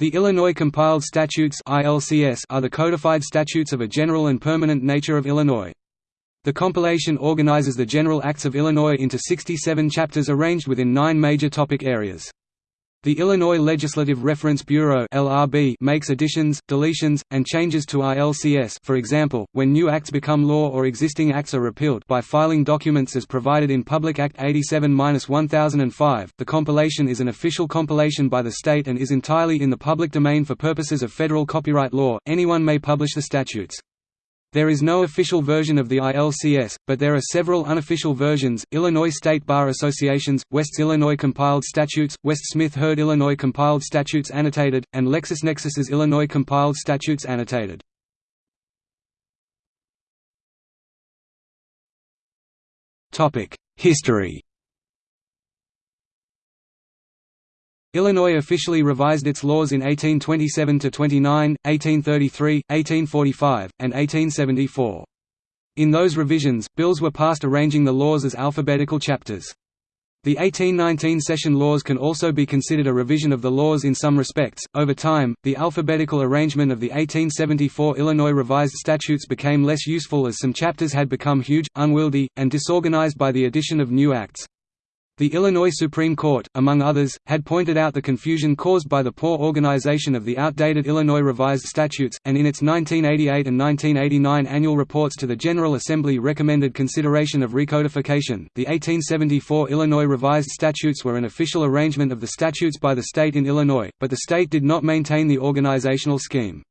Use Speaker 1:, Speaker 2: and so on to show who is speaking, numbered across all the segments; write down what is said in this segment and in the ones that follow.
Speaker 1: The Illinois Compiled Statutes are the codified statutes of a general and permanent nature of Illinois. The compilation organizes the general acts of Illinois into 67 chapters arranged within nine major topic areas. The Illinois Legislative Reference Bureau (LRB) makes additions, deletions, and changes to ILCS. For example, when new acts become law or existing acts are repealed by filing documents as provided in Public Act 87-1005. The compilation is an official compilation by the state and is entirely in the public domain for purposes of federal copyright law. Anyone may publish the statutes. There is no official version of the ILCS, but there are several unofficial versions, Illinois State Bar Associations, West's Illinois Compiled Statutes, West Smith Hurd Illinois Compiled Statutes Annotated, and LexisNexis's Illinois Compiled Statutes Annotated. History Illinois officially revised its laws in 1827–29, 1833, 1845, and 1874. In those revisions, bills were passed arranging the laws as alphabetical chapters. The 1819 session laws can also be considered a revision of the laws in some respects. Over time, the alphabetical arrangement of the 1874 Illinois revised statutes became less useful as some chapters had become huge, unwieldy, and disorganized by the addition of new acts. The Illinois Supreme Court, among others, had pointed out the confusion caused by the poor organization of the outdated Illinois Revised Statutes, and in its 1988 and 1989 annual reports to the General Assembly recommended consideration of recodification. The 1874 Illinois Revised Statutes were an official arrangement of the statutes by the state in Illinois, but the state did not maintain the organizational scheme.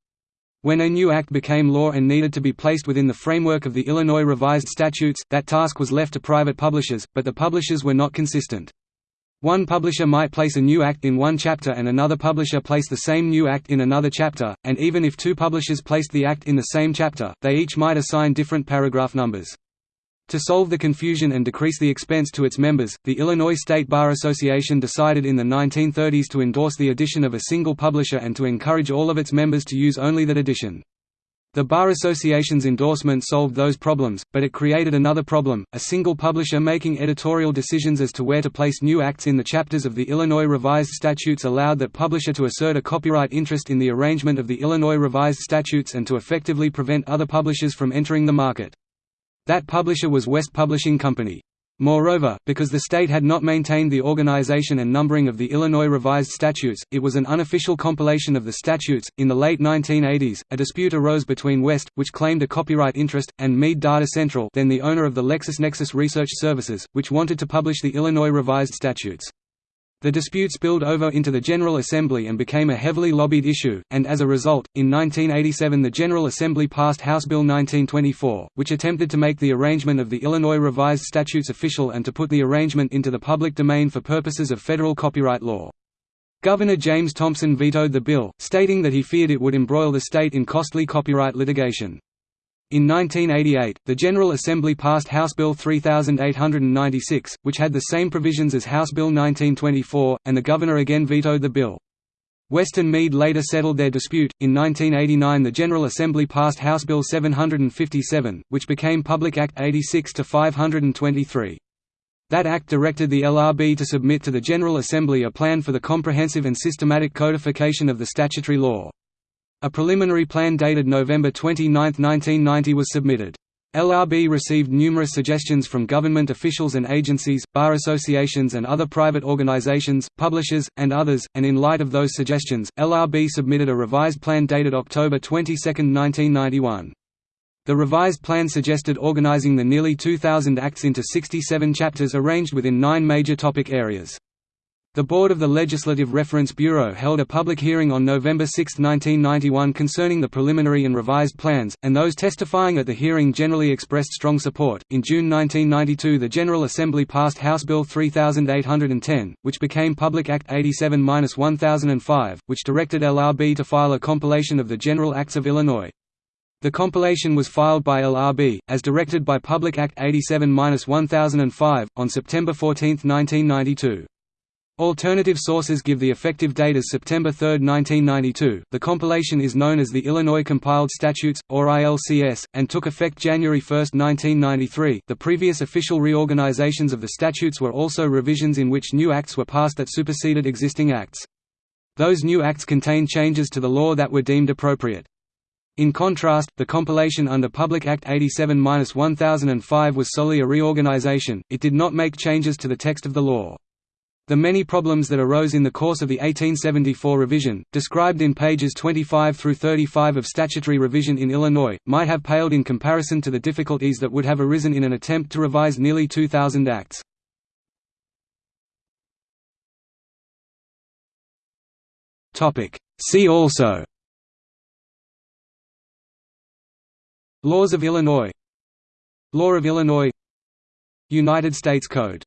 Speaker 1: When a new act became law and needed to be placed within the framework of the Illinois Revised Statutes, that task was left to private publishers, but the publishers were not consistent. One publisher might place a new act in one chapter and another publisher place the same new act in another chapter, and even if two publishers placed the act in the same chapter, they each might assign different paragraph numbers. To solve the confusion and decrease the expense to its members, the Illinois State Bar Association decided in the 1930s to endorse the addition of a single publisher and to encourage all of its members to use only that edition. The Bar Association's endorsement solved those problems, but it created another problem, a single publisher making editorial decisions as to where to place new acts in the chapters of the Illinois Revised Statutes allowed that publisher to assert a copyright interest in the arrangement of the Illinois Revised Statutes and to effectively prevent other publishers from entering the market. That publisher was West Publishing Company. Moreover, because the state had not maintained the organization and numbering of the Illinois Revised Statutes, it was an unofficial compilation of the statutes. In the late 1980s, a dispute arose between West, which claimed a copyright interest, and Mead Data Central, then the owner of the LexisNexis Research Services, which wanted to publish the Illinois Revised Statutes. The dispute spilled over into the General Assembly and became a heavily lobbied issue, and as a result, in 1987 the General Assembly passed House Bill 1924, which attempted to make the arrangement of the Illinois Revised Statutes official and to put the arrangement into the public domain for purposes of federal copyright law. Governor James Thompson vetoed the bill, stating that he feared it would embroil the state in costly copyright litigation. In 1988, the General Assembly passed House Bill 3896, which had the same provisions as House Bill 1924, and the governor again vetoed the bill. West Mead later settled their dispute. In 1989, the General Assembly passed House Bill 757, which became Public Act 86 523. That act directed the LRB to submit to the General Assembly a plan for the comprehensive and systematic codification of the statutory law. A preliminary plan dated November 29, 1990 was submitted. LRB received numerous suggestions from government officials and agencies, bar associations and other private organizations, publishers, and others, and in light of those suggestions, LRB submitted a revised plan dated October 22, 1991. The revised plan suggested organizing the nearly 2,000 acts into 67 chapters arranged within nine major topic areas. The Board of the Legislative Reference Bureau held a public hearing on November 6, 1991 concerning the preliminary and revised plans, and those testifying at the hearing generally expressed strong support. In June 1992, the General Assembly passed House Bill 3810, which became Public Act 87-1005, which directed LRB to file a compilation of the General Acts of Illinois. The compilation was filed by LRB, as directed by Public Act 87-1005, on September 14, 1992. Alternative sources give the effective date as September 3, 1992. The compilation is known as the Illinois Compiled Statutes, or ILCS, and took effect January 1, 1993. The previous official reorganizations of the statutes were also revisions in which new acts were passed that superseded existing acts. Those new acts contained changes to the law that were deemed appropriate. In contrast, the compilation under Public Act 87-1005 was solely a reorganization, it did not make changes to the text of the law. The many problems that arose in the course of the 1874 revision, described in pages 25 through 35 of statutory revision in Illinois, might have paled in comparison to the difficulties that would have arisen in an attempt to revise nearly 2,000 acts. See also. Laws of Illinois. Law of Illinois. United States Code